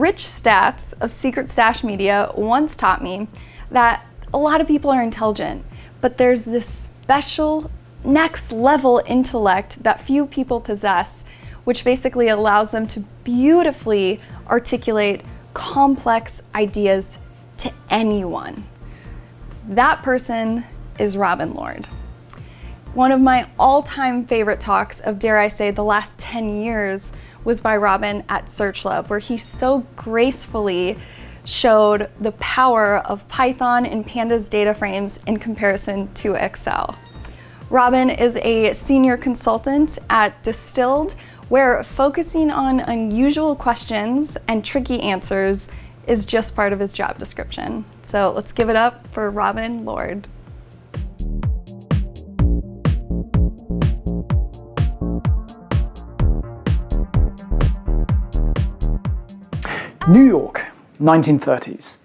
Rich Stats of Secret Stash Media once taught me that a lot of people are intelligent, but there's this special next level intellect that few people possess, which basically allows them to beautifully articulate complex ideas to anyone. That person is Robin Lord. One of my all-time favorite talks of, dare I say, the last 10 years was by Robin at SearchLove, where he so gracefully showed the power of Python and Pandas data frames in comparison to Excel. Robin is a senior consultant at Distilled, where focusing on unusual questions and tricky answers is just part of his job description. So let's give it up for Robin Lord. New York, 1930s.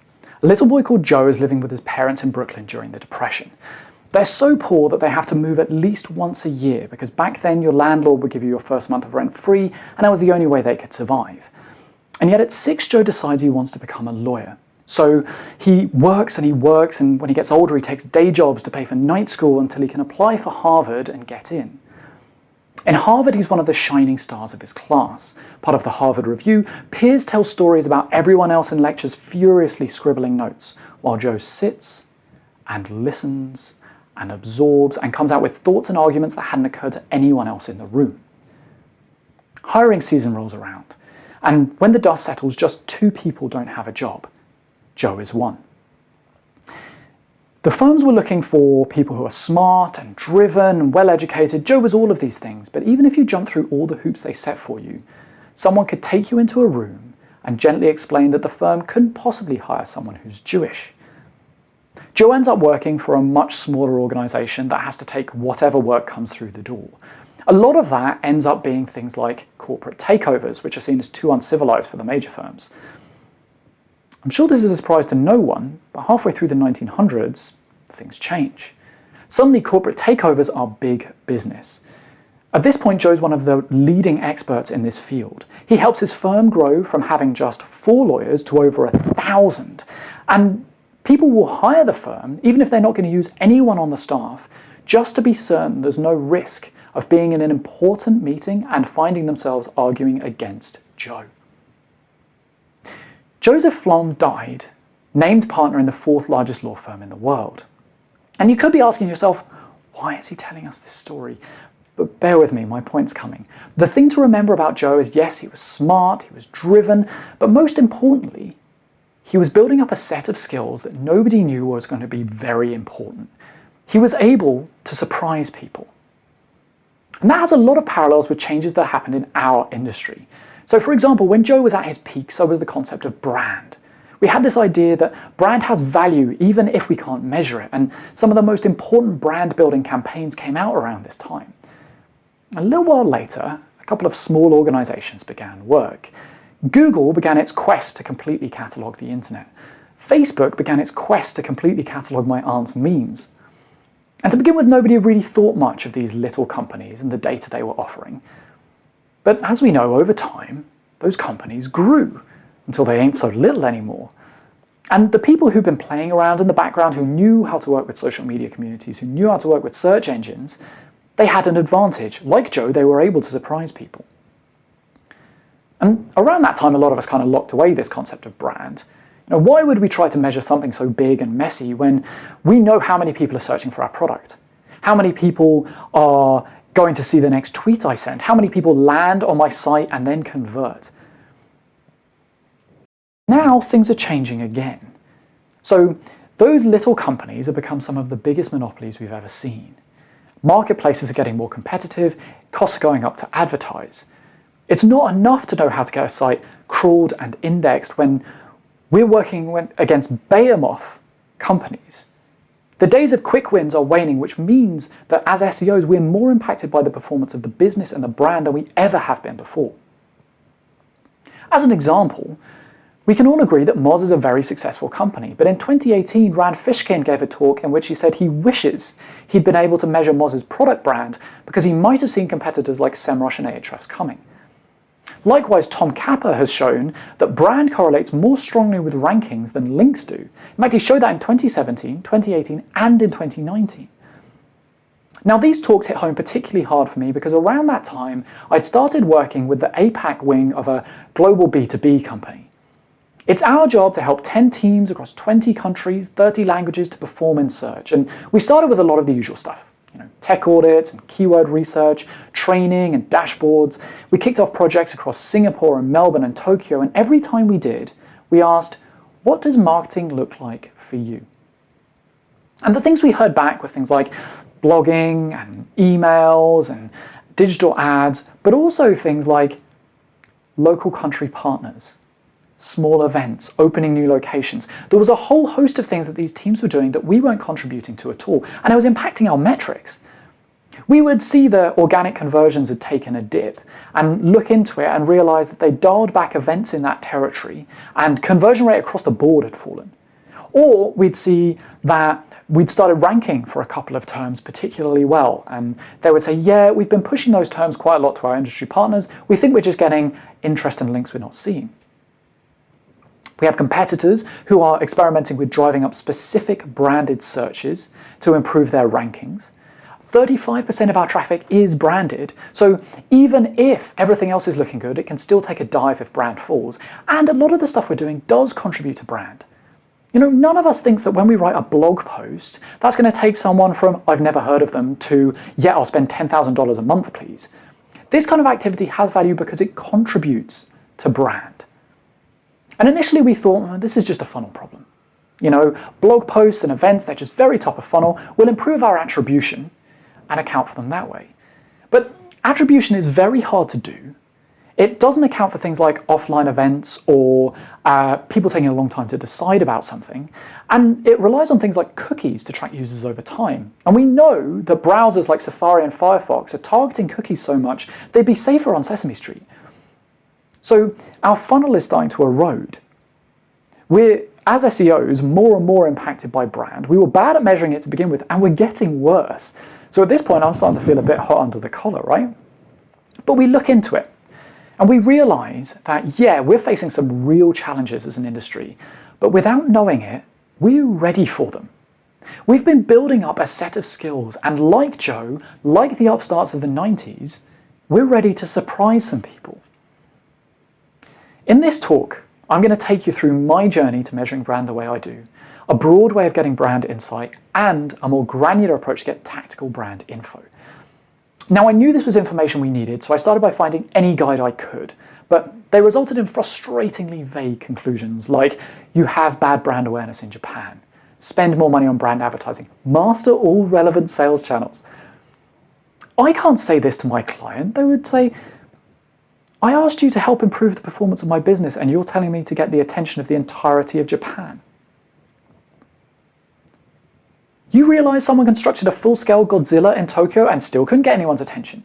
A little boy called Joe is living with his parents in Brooklyn during the Depression. They're so poor that they have to move at least once a year because back then your landlord would give you your first month of rent free and that was the only way they could survive. And yet at six, Joe decides he wants to become a lawyer. So he works and he works and when he gets older he takes day jobs to pay for night school until he can apply for Harvard and get in. In Harvard, he's one of the shining stars of his class. Part of the Harvard Review, peers tell stories about everyone else in lectures furiously scribbling notes, while Joe sits and listens and absorbs and comes out with thoughts and arguments that hadn't occurred to anyone else in the room. Hiring season rolls around, and when the dust settles, just two people don't have a job. Joe is one. The firms were looking for people who are smart and driven and well-educated. Joe was all of these things, but even if you jump through all the hoops they set for you, someone could take you into a room and gently explain that the firm couldn't possibly hire someone who's Jewish. Joe ends up working for a much smaller organization that has to take whatever work comes through the door. A lot of that ends up being things like corporate takeovers, which are seen as too uncivilized for the major firms. I'm sure this is a surprise to no one, but halfway through the 1900s, things change. Suddenly corporate takeovers are big business. At this point, Joe's one of the leading experts in this field. He helps his firm grow from having just four lawyers to over a thousand. And people will hire the firm, even if they're not going to use anyone on the staff, just to be certain there's no risk of being in an important meeting and finding themselves arguing against Joe. Joseph Flom died, named partner in the fourth largest law firm in the world. And you could be asking yourself, why is he telling us this story? But bear with me, my point's coming. The thing to remember about Joe is yes, he was smart, he was driven, but most importantly, he was building up a set of skills that nobody knew was going to be very important. He was able to surprise people. And that has a lot of parallels with changes that happened in our industry. So for example, when Joe was at his peak, so was the concept of brand. We had this idea that brand has value even if we can't measure it, and some of the most important brand building campaigns came out around this time. A little while later, a couple of small organizations began work. Google began its quest to completely catalog the internet. Facebook began its quest to completely catalog my aunt's memes. And to begin with, nobody really thought much of these little companies and the data they were offering. But as we know, over time, those companies grew until they ain't so little anymore. And the people who've been playing around in the background, who knew how to work with social media communities, who knew how to work with search engines, they had an advantage. Like Joe, they were able to surprise people. And around that time, a lot of us kind of locked away this concept of brand. You know, why would we try to measure something so big and messy when we know how many people are searching for our product? How many people are going to see the next tweet I send? How many people land on my site and then convert? Now things are changing again. So those little companies have become some of the biggest monopolies we've ever seen. Marketplaces are getting more competitive, costs are going up to advertise. It's not enough to know how to get a site crawled and indexed when we're working against behemoth companies the days of quick wins are waning, which means that as SEOs, we're more impacted by the performance of the business and the brand than we ever have been before. As an example, we can all agree that Moz is a very successful company, but in 2018, Rand Fishkin gave a talk in which he said he wishes he'd been able to measure Moz's product brand because he might have seen competitors like SEMrush and Ahrefs coming. Likewise, Tom Capper has shown that brand correlates more strongly with rankings than links do. In fact, he showed that in 2017, 2018, and in 2019. Now, these talks hit home particularly hard for me because around that time, I'd started working with the APAC wing of a global B2B company. It's our job to help 10 teams across 20 countries, 30 languages to perform in search. And we started with a lot of the usual stuff. You know, tech audits and keyword research, training and dashboards. We kicked off projects across Singapore and Melbourne and Tokyo, and every time we did, we asked, what does marketing look like for you? And the things we heard back were things like blogging and emails and digital ads, but also things like local country partners, small events, opening new locations. There was a whole host of things that these teams were doing that we weren't contributing to at all, and it was impacting our metrics. We would see the organic conversions had taken a dip and look into it and realize that they dialed back events in that territory and conversion rate across the board had fallen. Or we'd see that we'd started ranking for a couple of terms particularly well, and they would say, yeah, we've been pushing those terms quite a lot to our industry partners. We think we're just getting interest in links we're not seeing. We have competitors who are experimenting with driving up specific branded searches to improve their rankings. 35% of our traffic is branded, so even if everything else is looking good, it can still take a dive if brand falls. And a lot of the stuff we're doing does contribute to brand. You know, none of us thinks that when we write a blog post, that's going to take someone from, I've never heard of them, to, yeah, I'll spend $10,000 a month, please. This kind of activity has value because it contributes to brand. And initially we thought, oh, this is just a funnel problem. You know, blog posts and events, they're just very top of funnel, will improve our attribution and account for them that way. But attribution is very hard to do it doesn't account for things like offline events or uh, people taking a long time to decide about something. And it relies on things like cookies to track users over time. And we know that browsers like Safari and Firefox are targeting cookies so much, they'd be safer on Sesame Street. So our funnel is starting to erode. We're, as SEOs, more and more impacted by brand. We were bad at measuring it to begin with, and we're getting worse. So at this point, I'm starting to feel a bit hot under the collar, right? But we look into it. And we realize that, yeah, we're facing some real challenges as an industry, but without knowing it, we're ready for them. We've been building up a set of skills, and like Joe, like the upstarts of the 90s, we're ready to surprise some people. In this talk, I'm going to take you through my journey to measuring brand the way I do, a broad way of getting brand insight, and a more granular approach to get tactical brand info. Now I knew this was information we needed, so I started by finding any guide I could, but they resulted in frustratingly vague conclusions like you have bad brand awareness in Japan, spend more money on brand advertising, master all relevant sales channels. I can't say this to my client, they would say, I asked you to help improve the performance of my business and you're telling me to get the attention of the entirety of Japan. You realize someone constructed a full-scale Godzilla in Tokyo and still couldn't get anyone's attention.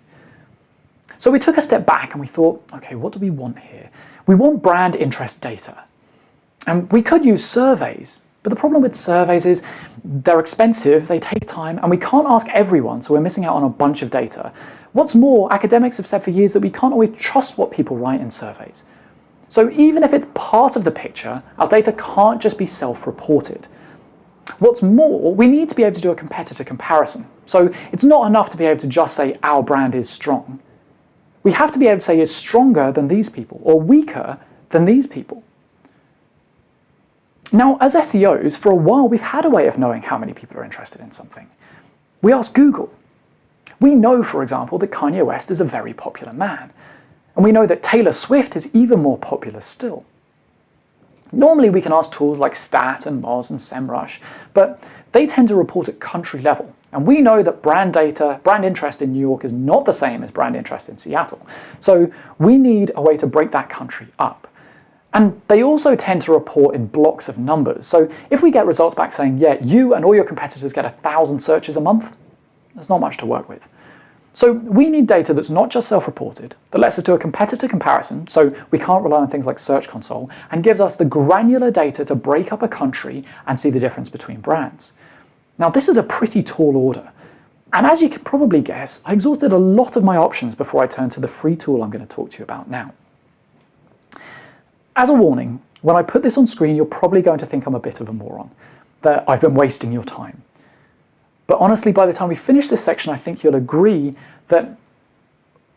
So we took a step back and we thought, okay, what do we want here? We want brand interest data. And we could use surveys, but the problem with surveys is they're expensive, they take time, and we can't ask everyone, so we're missing out on a bunch of data. What's more, academics have said for years that we can't always trust what people write in surveys. So even if it's part of the picture, our data can't just be self-reported. What's more, we need to be able to do a competitor comparison. So it's not enough to be able to just say our brand is strong. We have to be able to say it's stronger than these people or weaker than these people. Now, as SEOs, for a while we've had a way of knowing how many people are interested in something. We ask Google. We know, for example, that Kanye West is a very popular man. And we know that Taylor Swift is even more popular still. Normally we can ask tools like STAT and Moz and SEMrush, but they tend to report at country level. And we know that brand data, brand interest in New York is not the same as brand interest in Seattle. So we need a way to break that country up. And they also tend to report in blocks of numbers. So if we get results back saying, yeah, you and all your competitors get a thousand searches a month, there's not much to work with. So we need data that's not just self-reported, that lets us do a competitor comparison, so we can't rely on things like Search Console, and gives us the granular data to break up a country and see the difference between brands. Now this is a pretty tall order, and as you can probably guess, I exhausted a lot of my options before I turned to the free tool I'm going to talk to you about now. as a warning, when I put this on screen, you're probably going to think I'm a bit of a moron, that I've been wasting your time. But honestly, by the time we finish this section, I think you'll agree that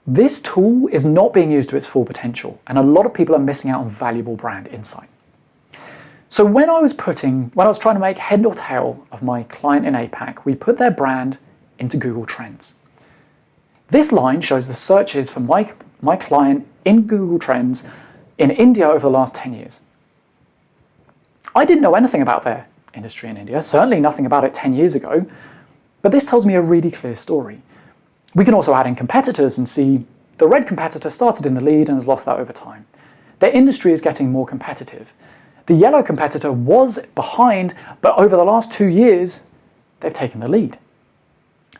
this tool is not being used to its full potential, and a lot of people are missing out on valuable brand insight. So when I was putting, when I was trying to make head or tail of my client in APAC, we put their brand into Google Trends. This line shows the searches for my, my client in Google Trends in India over the last 10 years. I didn't know anything about their industry in India, certainly nothing about it 10 years ago, but this tells me a really clear story. We can also add in competitors and see the red competitor started in the lead and has lost that over time. Their industry is getting more competitive. The yellow competitor was behind, but over the last two years, they've taken the lead.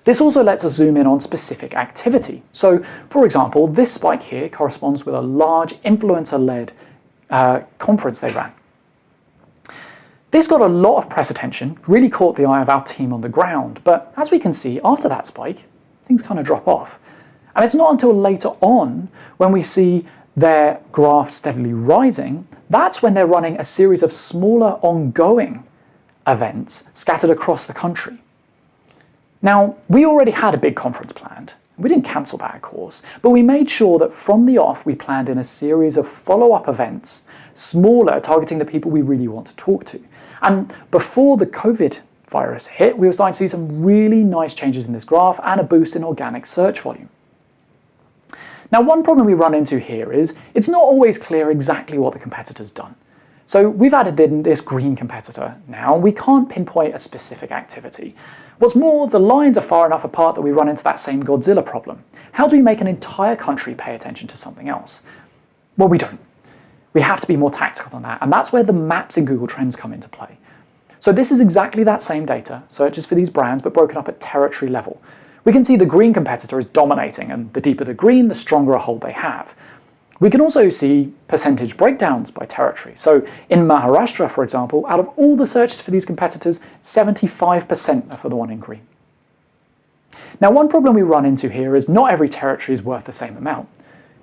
This also lets us zoom in on specific activity. So, for example, this spike here corresponds with a large influencer-led uh, conference they ran. This got a lot of press attention, really caught the eye of our team on the ground, but as we can see, after that spike, things kind of drop off. And it's not until later on, when we see their graph steadily rising, that's when they're running a series of smaller ongoing events scattered across the country. Now, we already had a big conference planned. We didn't cancel that, of course, but we made sure that from the off we planned in a series of follow-up events, smaller, targeting the people we really want to talk to. And before the COVID virus hit, we were starting to see some really nice changes in this graph and a boost in organic search volume. Now, one problem we run into here is it's not always clear exactly what the competitor's done. So we've added in this green competitor now, we can't pinpoint a specific activity. What's more, the lines are far enough apart that we run into that same Godzilla problem. How do we make an entire country pay attention to something else? Well, we don't. We have to be more tactical than that, and that's where the maps in Google Trends come into play. So this is exactly that same data, searches for these brands, but broken up at territory level. We can see the green competitor is dominating, and the deeper the green, the stronger a hold they have. We can also see percentage breakdowns by territory. So in Maharashtra, for example, out of all the searches for these competitors, 75% are for the one in green. Now, one problem we run into here is not every territory is worth the same amount.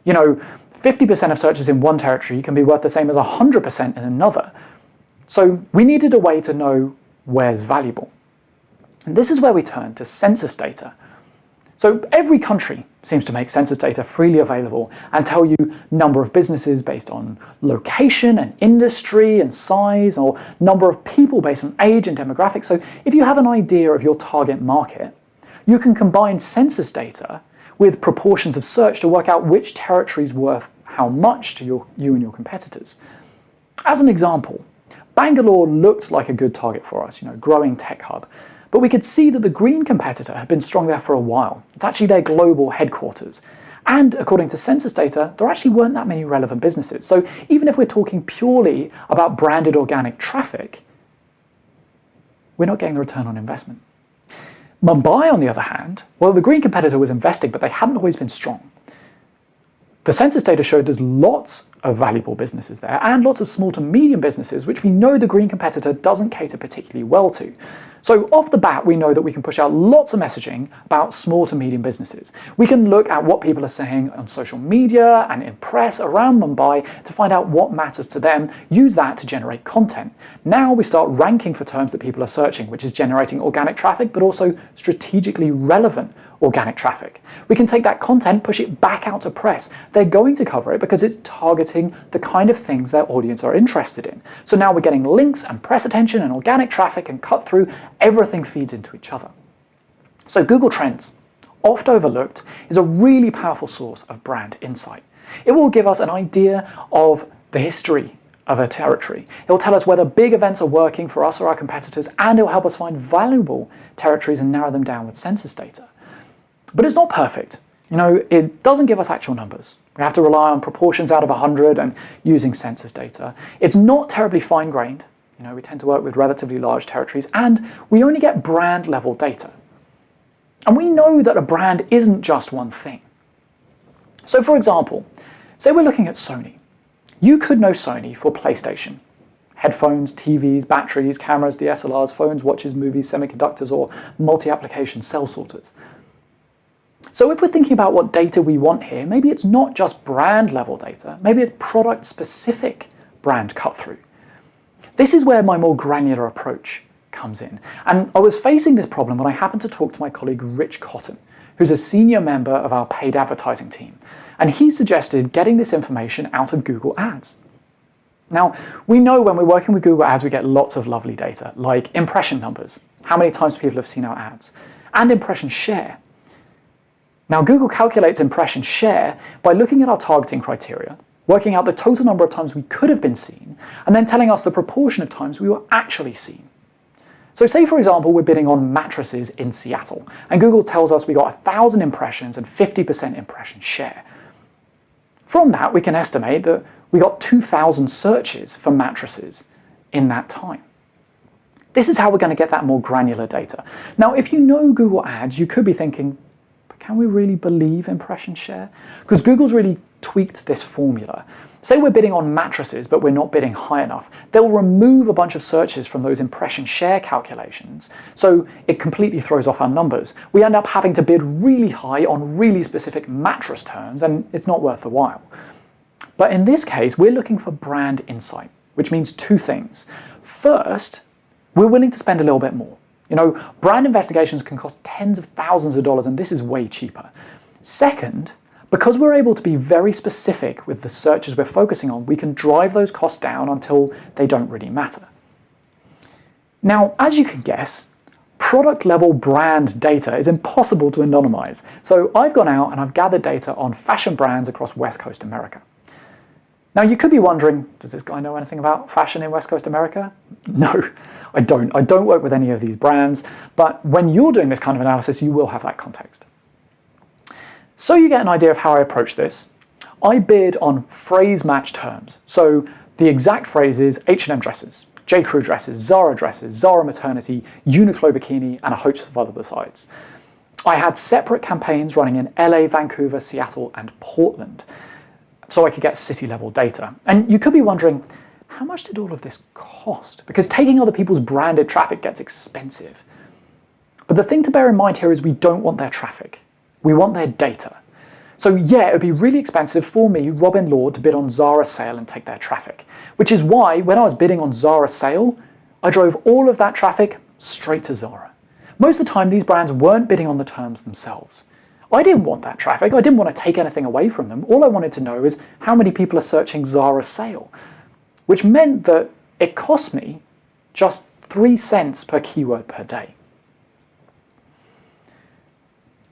You know, 50% of searches in one territory can be worth the same as 100% in another. So we needed a way to know where's valuable. And this is where we turn to census data, so every country seems to make census data freely available and tell you number of businesses based on location and industry and size or number of people based on age and demographics. So if you have an idea of your target market, you can combine census data with proportions of search to work out which territory is worth how much to your, you and your competitors. As an example, Bangalore looked like a good target for us, you know, growing tech hub. But we could see that the green competitor had been strong there for a while. It's actually their global headquarters. And according to census data, there actually weren't that many relevant businesses. So even if we're talking purely about branded organic traffic, we're not getting the return on investment. Mumbai, on the other hand, well, the green competitor was investing, but they hadn't always been strong. The census data showed there's lots of valuable businesses there and lots of small to medium businesses, which we know the green competitor doesn't cater particularly well to. So off the bat, we know that we can push out lots of messaging about small to medium businesses. We can look at what people are saying on social media and in press around Mumbai to find out what matters to them, use that to generate content. Now we start ranking for terms that people are searching, which is generating organic traffic, but also strategically relevant organic traffic. We can take that content, push it back out to press. They're going to cover it because it's targeting the kind of things their audience are interested in. So now we're getting links and press attention and organic traffic and cut through everything feeds into each other. So Google Trends, oft overlooked, is a really powerful source of brand insight. It will give us an idea of the history of a territory. It will tell us whether big events are working for us or our competitors, and it will help us find valuable territories and narrow them down with census data. But it's not perfect. You know, it doesn't give us actual numbers. We have to rely on proportions out of 100 and using census data. It's not terribly fine-grained. You know, we tend to work with relatively large territories and we only get brand level data. And we know that a brand isn't just one thing. So for example, say we're looking at Sony. You could know Sony for PlayStation, headphones, TVs, batteries, cameras, DSLRs, phones, watches, movies, semiconductors, or multi-application cell sorters. So if we're thinking about what data we want here, maybe it's not just brand level data, maybe it's product specific brand cut through. This is where my more granular approach comes in. And I was facing this problem when I happened to talk to my colleague Rich Cotton, who's a senior member of our paid advertising team. And he suggested getting this information out of Google Ads. Now, we know when we're working with Google Ads, we get lots of lovely data, like impression numbers, how many times people have seen our ads, and impression share. Now, Google calculates impression share by looking at our targeting criteria, working out the total number of times we could have been seen, and then telling us the proportion of times we were actually seen. So say, for example, we're bidding on mattresses in Seattle, and Google tells us we got 1,000 impressions and 50% impression share. From that, we can estimate that we got 2,000 searches for mattresses in that time. This is how we're going to get that more granular data. Now, if you know Google Ads, you could be thinking, can we really believe impression share? Because Google's really tweaked this formula. Say we're bidding on mattresses, but we're not bidding high enough. They'll remove a bunch of searches from those impression share calculations, so it completely throws off our numbers. We end up having to bid really high on really specific mattress terms, and it's not worth the while. But in this case, we're looking for brand insight, which means two things. First, we're willing to spend a little bit more. You know, brand investigations can cost tens of thousands of dollars, and this is way cheaper. Second, because we're able to be very specific with the searches we're focusing on, we can drive those costs down until they don't really matter. Now, as you can guess, product level brand data is impossible to anonymize. So I've gone out and I've gathered data on fashion brands across West Coast America. Now you could be wondering, does this guy know anything about fashion in West Coast America? No, I don't. I don't work with any of these brands, but when you're doing this kind of analysis, you will have that context. So you get an idea of how I approach this. I bid on phrase match terms. So the exact phrases H&M dresses, J. Crew dresses, Zara dresses, Zara maternity, Uniqlo bikini, and a host of other besides. I had separate campaigns running in LA, Vancouver, Seattle, and Portland, so I could get city level data. And you could be wondering, how much did all of this cost? Because taking other people's branded traffic gets expensive. But the thing to bear in mind here is we don't want their traffic. We want their data. So yeah, it would be really expensive for me, Robin Lord, to bid on Zara sale and take their traffic. Which is why, when I was bidding on Zara sale, I drove all of that traffic straight to Zara. Most of the time, these brands weren't bidding on the terms themselves. I didn't want that traffic. I didn't want to take anything away from them. All I wanted to know is how many people are searching Zara sale, which meant that it cost me just three cents per keyword per day.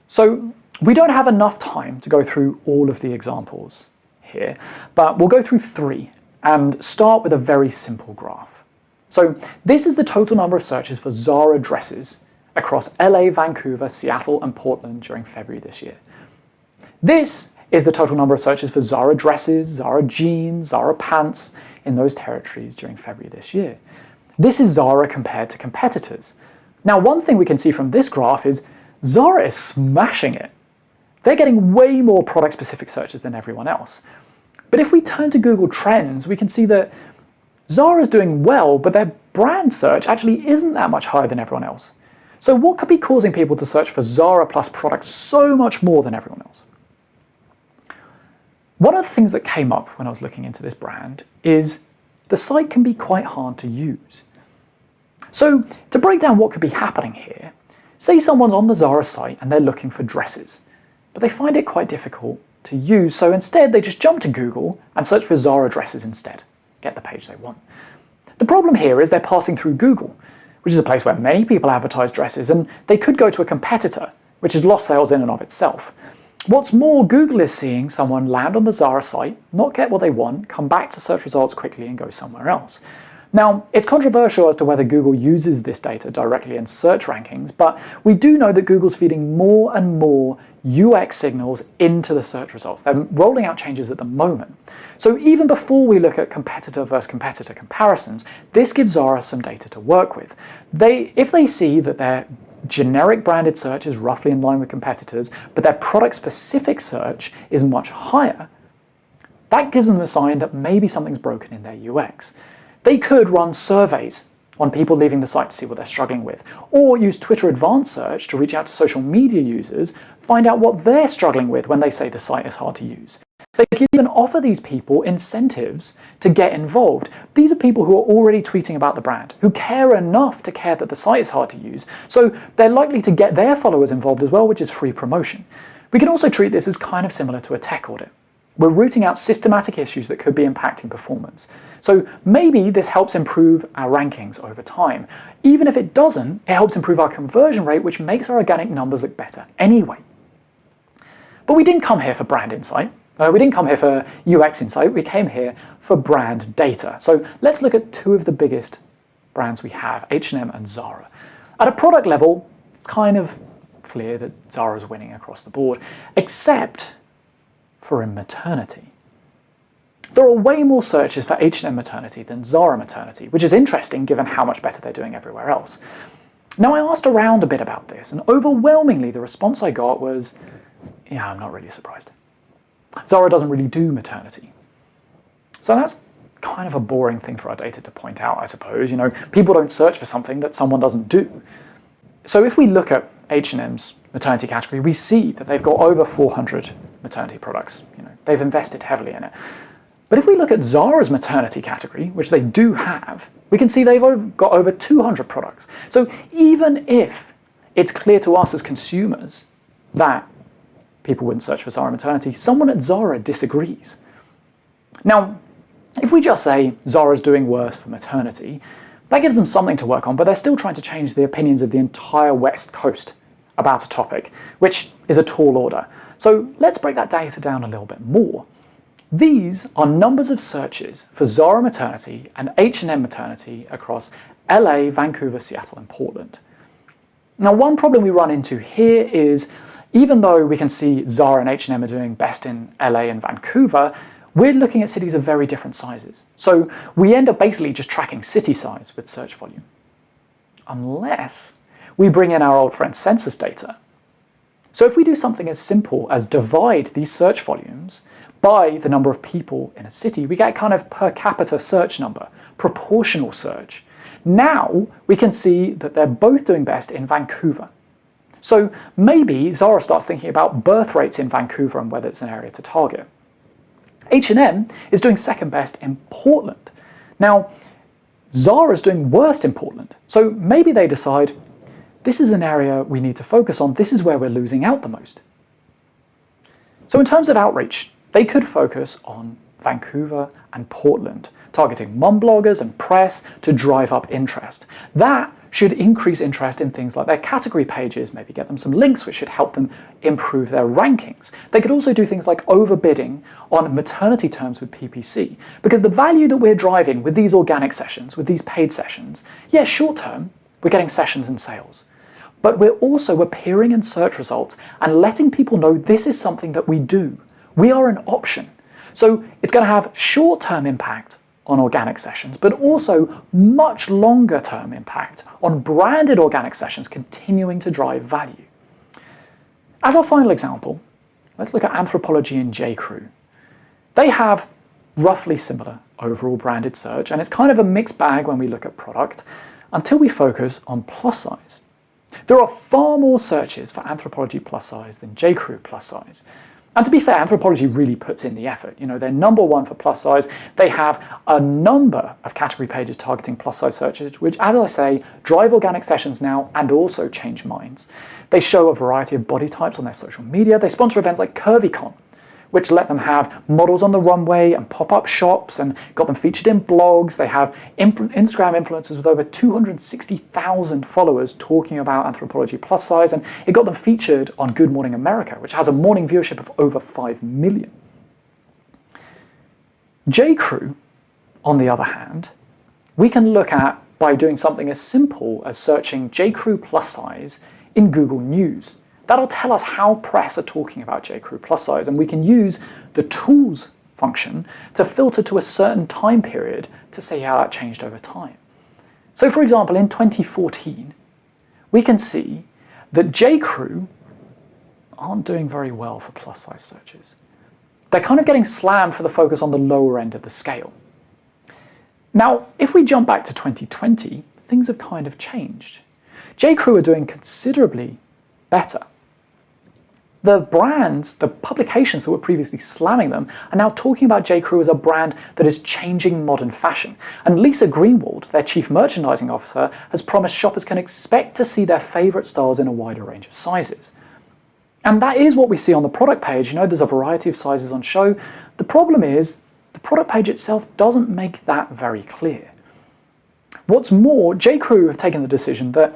So we don't have enough time to go through all of the examples here, but we'll go through three and start with a very simple graph. So this is the total number of searches for Zara dresses across LA, Vancouver, Seattle, and Portland during February this year. This is the total number of searches for Zara dresses, Zara jeans, Zara pants in those territories during February this year. This is Zara compared to competitors. Now, one thing we can see from this graph is Zara is smashing it. They're getting way more product-specific searches than everyone else. But if we turn to Google Trends, we can see that Zara is doing well, but their brand search actually isn't that much higher than everyone else. So what could be causing people to search for Zara Plus products so much more than everyone else? One of the things that came up when I was looking into this brand is the site can be quite hard to use. So to break down what could be happening here, Say someone's on the Zara site and they're looking for dresses, but they find it quite difficult to use, so instead they just jump to Google and search for Zara dresses instead, get the page they want. The problem here is they're passing through Google, which is a place where many people advertise dresses, and they could go to a competitor, which has lost sales in and of itself. What's more, Google is seeing someone land on the Zara site, not get what they want, come back to search results quickly and go somewhere else. Now, it's controversial as to whether Google uses this data directly in search rankings, but we do know that Google's feeding more and more UX signals into the search results. They're rolling out changes at the moment. So even before we look at competitor versus competitor comparisons, this gives Zara some data to work with. They, if they see that their generic branded search is roughly in line with competitors, but their product-specific search is much higher, that gives them a sign that maybe something's broken in their UX. They could run surveys on people leaving the site to see what they're struggling with, or use Twitter Advanced Search to reach out to social media users, find out what they're struggling with when they say the site is hard to use. They can even offer these people incentives to get involved. These are people who are already tweeting about the brand, who care enough to care that the site is hard to use, so they're likely to get their followers involved as well, which is free promotion. We can also treat this as kind of similar to a tech audit. We're rooting out systematic issues that could be impacting performance. So maybe this helps improve our rankings over time. Even if it doesn't, it helps improve our conversion rate, which makes our organic numbers look better anyway. But we didn't come here for brand insight. Uh, we didn't come here for UX insight. We came here for brand data. So let's look at two of the biggest brands we have, H&M and Zara. At a product level, it's kind of clear that Zara's winning across the board, except for in maternity. There are way more searches for H&M maternity than Zara maternity, which is interesting given how much better they're doing everywhere else. Now I asked around a bit about this, and overwhelmingly the response I got was, yeah, I'm not really surprised. Zara doesn't really do maternity. So that's kind of a boring thing for our data to point out, I suppose. You know, people don't search for something that someone doesn't do. So if we look at H&M's maternity category, we see that they've got over 400 maternity products. You know, they've invested heavily in it. But if we look at Zara's maternity category, which they do have, we can see they've got over 200 products. So even if it's clear to us as consumers that people wouldn't search for Zara maternity, someone at Zara disagrees. Now, if we just say Zara's doing worse for maternity, that gives them something to work on, but they're still trying to change the opinions of the entire West Coast about a topic, which is a tall order. So let's break that data down a little bit more. These are numbers of searches for Zara maternity and H&M maternity across LA, Vancouver, Seattle, and Portland. Now, one problem we run into here is even though we can see Zara and H&M are doing best in LA and Vancouver, we're looking at cities of very different sizes. So we end up basically just tracking city size with search volume. Unless we bring in our old friend census data. So if we do something as simple as divide these search volumes by the number of people in a city, we get kind of per capita search number, proportional search. Now we can see that they're both doing best in Vancouver. So maybe Zara starts thinking about birth rates in Vancouver and whether it's an area to target. H&M is doing second best in Portland. Now, Zara is doing worst in Portland. So maybe they decide, this is an area we need to focus on. This is where we're losing out the most. So in terms of outreach, they could focus on Vancouver and Portland, targeting mom bloggers and press to drive up interest. That should increase interest in things like their category pages, maybe get them some links which should help them improve their rankings. They could also do things like overbidding on maternity terms with PPC, because the value that we're driving with these organic sessions, with these paid sessions, yeah, short term, we're getting sessions and sales. But we're also appearing in search results and letting people know this is something that we do. We are an option. So it's going to have short-term impact on organic sessions, but also much longer term impact on branded organic sessions continuing to drive value. As our final example, let's look at Anthropologie and J.Crew. They have roughly similar overall branded search, and it's kind of a mixed bag when we look at product until we focus on plus size. There are far more searches for Anthropologie plus size than J.Crew plus size, and to be fair, Anthropologie really puts in the effort. You know, they're number one for plus size. They have a number of category pages targeting plus size searches, which, as I say, drive organic sessions now and also change minds. They show a variety of body types on their social media. They sponsor events like CurvyCon, which let them have models on the runway and pop-up shops and got them featured in blogs. They have Instagram influencers with over 260,000 followers talking about Anthropologie plus size, and it got them featured on Good Morning America, which has a morning viewership of over 5 million. J.Crew, on the other hand, we can look at by doing something as simple as searching J.Crew plus size in Google News. That'll tell us how press are talking about J.Crew plus size, and we can use the tools function to filter to a certain time period to see how that changed over time. So for example, in 2014, we can see that J.Crew aren't doing very well for plus size searches. They're kind of getting slammed for the focus on the lower end of the scale. Now, if we jump back to 2020, things have kind of changed. J.Crew are doing considerably better. The brands, the publications that were previously slamming them, are now talking about J.Crew as a brand that is changing modern fashion. And Lisa Greenwald, their chief merchandising officer, has promised shoppers can expect to see their favourite styles in a wider range of sizes. And that is what we see on the product page. You know, there's a variety of sizes on show. The problem is the product page itself doesn't make that very clear. What's more, J.Crew have taken the decision that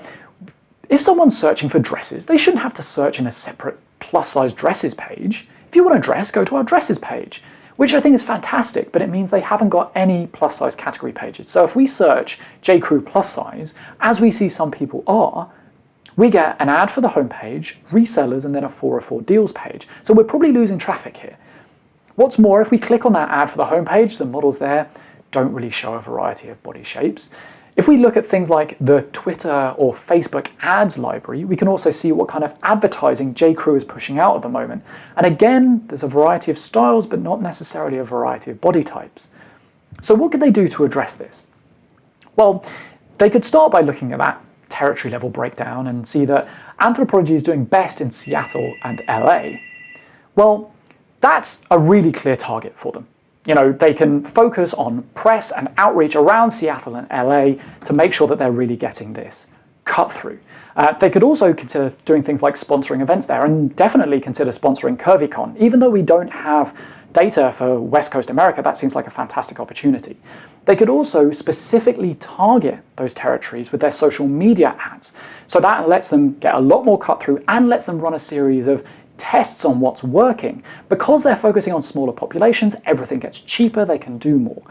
if someone's searching for dresses, they shouldn't have to search in a separate plus size dresses page. If you want a dress, go to our dresses page, which I think is fantastic, but it means they haven't got any plus size category pages. So if we search J.Crew plus size, as we see some people are, we get an ad for the homepage, resellers, and then a 404 deals page. So we're probably losing traffic here. What's more, if we click on that ad for the homepage, the models there don't really show a variety of body shapes. If we look at things like the Twitter or Facebook ads library, we can also see what kind of advertising J.Crew is pushing out at the moment. And again, there's a variety of styles, but not necessarily a variety of body types. So what could they do to address this? Well, they could start by looking at that territory level breakdown and see that Anthropologie is doing best in Seattle and LA. Well, that's a really clear target for them you know, they can focus on press and outreach around Seattle and LA to make sure that they're really getting this cut through. Uh, they could also consider doing things like sponsoring events there and definitely consider sponsoring CurvyCon. Even though we don't have data for West Coast America, that seems like a fantastic opportunity. They could also specifically target those territories with their social media ads. So that lets them get a lot more cut through and lets them run a series of tests on what's working. Because they're focusing on smaller populations, everything gets cheaper, they can do more.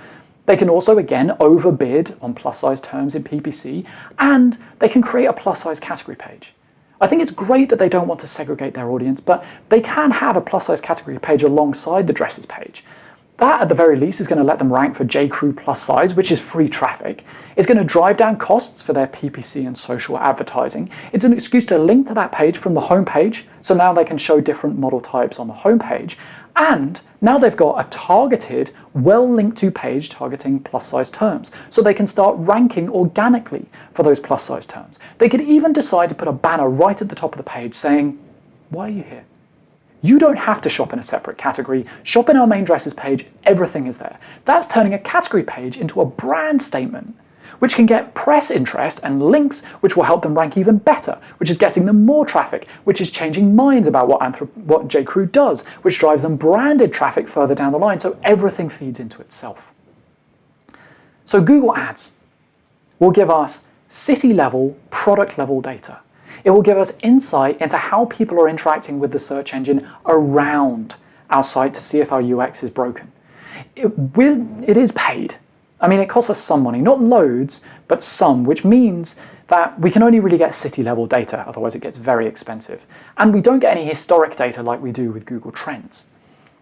They can also, again, overbid on plus-size terms in PPC, and they can create a plus-size category page. I think it's great that they don't want to segregate their audience, but they can have a plus-size category page alongside the dresses page. That, at the very least, is going to let them rank for J.Crew plus size, which is free traffic. It's going to drive down costs for their PPC and social advertising. It's an excuse to link to that page from the homepage, so now they can show different model types on the homepage. And now they've got a targeted, well-linked to page targeting plus size terms, so they can start ranking organically for those plus size terms. They could even decide to put a banner right at the top of the page saying, why are you here? You don't have to shop in a separate category. Shop in our main dresses page, everything is there. That's turning a category page into a brand statement, which can get press interest and links, which will help them rank even better, which is getting them more traffic, which is changing minds about what, Anthrop what J.Crew does, which drives them branded traffic further down the line, so everything feeds into itself. So Google Ads will give us city-level, product-level data. It will give us insight into how people are interacting with the search engine around our site to see if our UX is broken. It, will, it is paid. I mean, it costs us some money, not loads, but some, which means that we can only really get city level data, otherwise it gets very expensive. And we don't get any historic data like we do with Google Trends.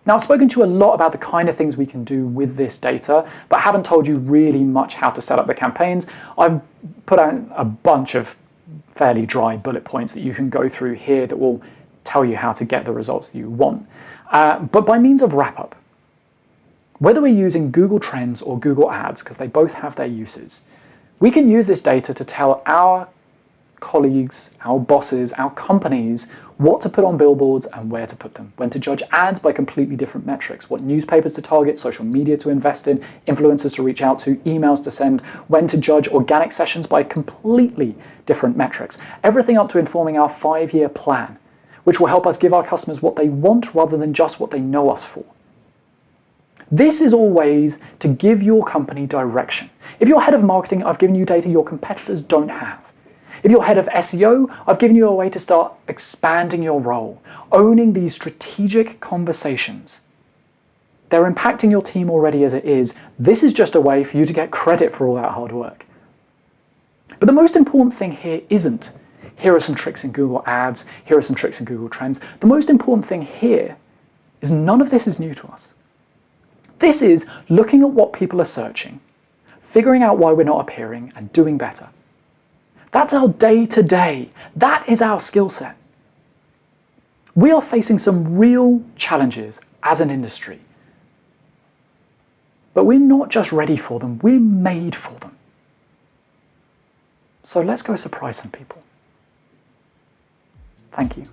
Now, I've spoken to you a lot about the kind of things we can do with this data, but haven't told you really much how to set up the campaigns. I've put out a bunch of fairly dry bullet points that you can go through here that will tell you how to get the results that you want. Uh, but by means of wrap-up, whether we're using Google Trends or Google Ads, because they both have their uses, we can use this data to tell our colleagues, our bosses, our companies what to put on billboards and where to put them, when to judge ads by completely different metrics, what newspapers to target, social media to invest in, influencers to reach out to, emails to send, when to judge organic sessions by completely different metrics. Everything up to informing our five-year plan, which will help us give our customers what they want rather than just what they know us for. This is always to give your company direction. If you're head of marketing, I've given you data your competitors don't have. If you're head of SEO, I've given you a way to start expanding your role, owning these strategic conversations. They're impacting your team already as it is. This is just a way for you to get credit for all that hard work. But the most important thing here isn't, here are some tricks in Google Ads, here are some tricks in Google Trends. The most important thing here is none of this is new to us. This is looking at what people are searching, figuring out why we're not appearing, and doing better. That's our day to day. That is our skill set. We are facing some real challenges as an industry. But we're not just ready for them, we're made for them. So let's go surprise some people. Thank you.